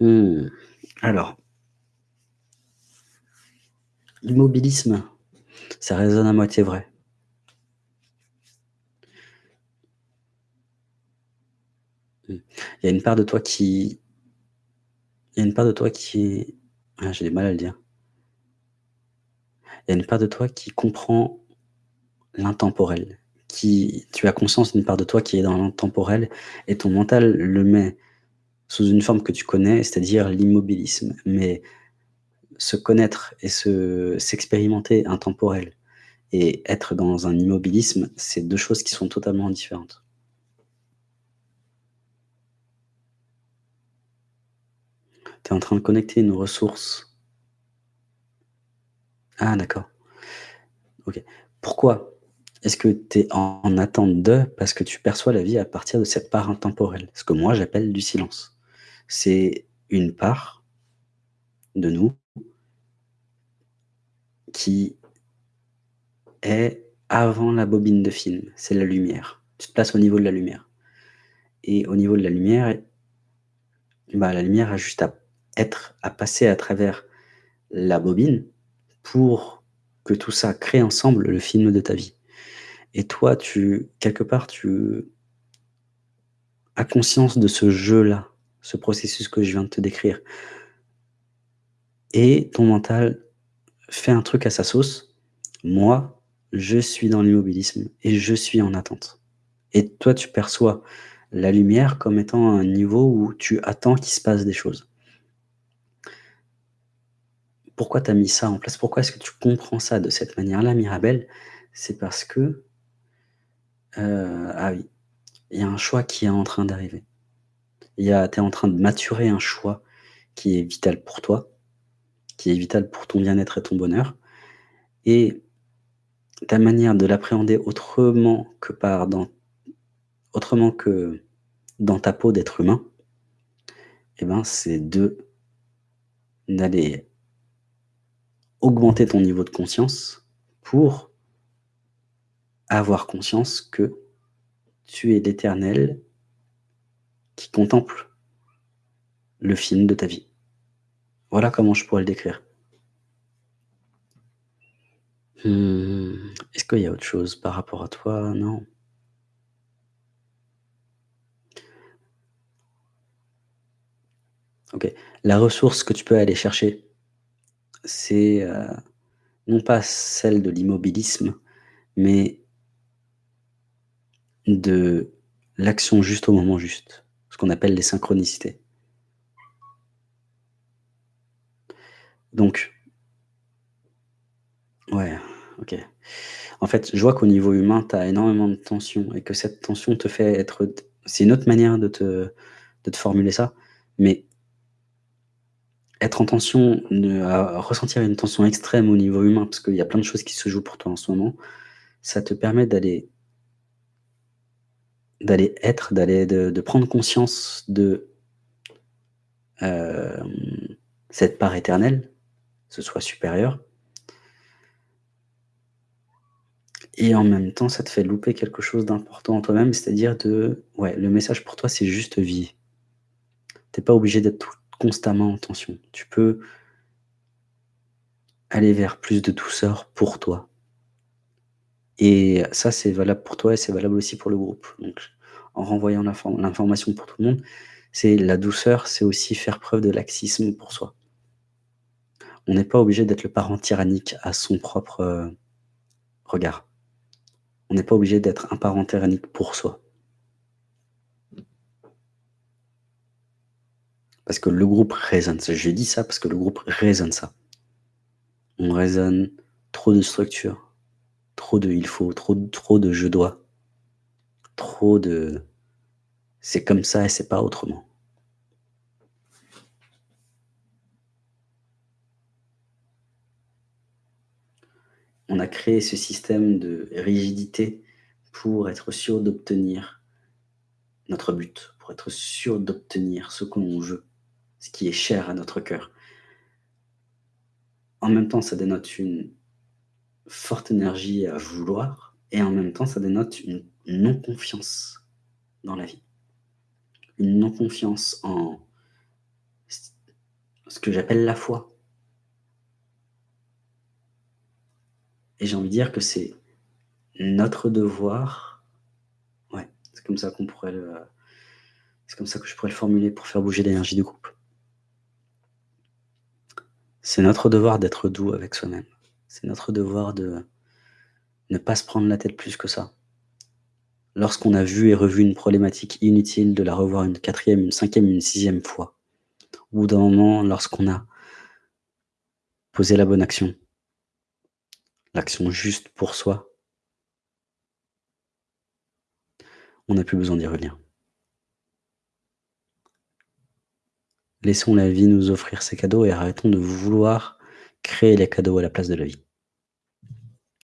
Mmh. Alors l'immobilisme, ça résonne à moitié vrai. Il y a une part de toi qui il y a une part de toi qui ah, j'ai du mal à le dire. Il y a une part de toi qui comprend l'intemporel, qui tu as conscience d'une part de toi qui est dans l'intemporel et ton mental le met sous une forme que tu connais, c'est-à-dire l'immobilisme. Mais se connaître et se s'expérimenter intemporel et être dans un immobilisme, c'est 2 choses qui sont totalement différentes. Tu es en train de connecter une ressource. Ah d'accord. OK. Pourquoi est-ce que tu es en attente de? Parce que tu perçois la vie à partir de cette part intemporelle, ce que moi j'appelle du silence. C'est une part de nous qui est avant la bobine de film, c'est la lumière. Tu te places au niveau de la lumière. Et au niveau de la lumière, bah, la lumière a juste à être à passer à travers la bobine pour que tout ça crée ensemble le film de ta vie. Et toi, tu quelque part, tu as conscience de ce jeu-là, ce processus que je viens de te décrire et ton mental fait un truc à sa sauce. Moi, je suis dans l'immobilisme et je suis en attente et toi, tu perçois la lumière comme étant un niveau où tu attends qu'il se passe des choses. Pourquoi tu as mis ça en place? Pourquoi est-ce que tu comprends ça de cette manière-là, Mirabelle? C'est parce que heu, ah oui, il y a un choix qui est en train d'arriver. Tu es en train de maturer un choix qui est vital pour toi, qui est vital pour ton bien-être et ton bonheur. Et ta manière de l'appréhender autrement que dans ta peau d'être humain et ben, c'est d'aller augmenter ton niveau de conscience pour avoir conscience que tu es l'Éternel qui contemple le film de ta vie. Voilà comment je pourrais le décrire. Mmh, est-ce qu'il y a autre chose par rapport à toi? Non? OK. La ressource que tu peux aller chercher, c'est, heu, non pas celle de l'immobilisme, mais de l'action juste au moment juste, ce qu'on appelle les synchronicités. Donc ouais, OK. En fait, je vois qu'au niveau humain, tu as énormément de tension et que cette tension te fait être c'est une autre manière de te de te formuler ça, mais être en tension, ressentir une tension extrême au niveau humain, parce qu'il y a plein de choses qui se jouent pour toi en ce moment, ça te permet d'aller d'aller être, d'aller de prendre conscience de hem, cette part éternelle, ce soi supérieur et en même temps, ça te fait louper quelque chose d'important en toi-même, c'est-à-dire de ouais, le message pour toi, c'est juste vis. Tu es pas obligé d'être constamment en tension. Tu peux aller vers plus de douceur pour toi et ça, c'est valable pour toi et c'est valable aussi pour le groupe. En renvoyant l'infor l'information pour tout le monde, c'est la douceur, c'est aussi faire preuve de laxisme pour soi. On n'est pas obligé d'être le parent tyrannique à son propre, heu, regard. On n'est pas obligé d'être un parent tyrannique pour soi. Parce que le groupe résonne ça. Je dis ça parce que le groupe résonne ça. On résonne trop de structure, trop de «il faut», trop trop de «je dois», trop de «c'est comme ça et c'est pas autrement». On a créé ce système de rigidité pour être sûr d'obtenir notre but, pour être sûr d'obtenir ce que l'on veut, ce qui est cher à notre cœur. En même temps, ça dénote une forte énergie à vouloir et en même temps, ça dénote une non-confiance dans la vie. Une non-confiance en Ce que j'appelle la foi. Et j'ai envie de dire que c'est notre devoir ouais, c'est comme ça qu'on pourrait le c'est comme ça que je pourrais le formuler pour faire bouger l'énergie du groupe. C'est notre devoir d'être doux avec soi-même. C'est notre devoir de ne pas se prendre la tête plus que ça. Lorsqu'on a vu et revu une problématique inutile, de la revoir une 4e, une 5e, une 6e fois. Au bout d'un moment, lorsqu'on a posé la bonne action l'action juste pour soi on n'a plus besoin d'y revenir. Laissons la vie nous offrir ses cadeaux et arrêtons de vouloir créer les cadeaux à la place de la vie.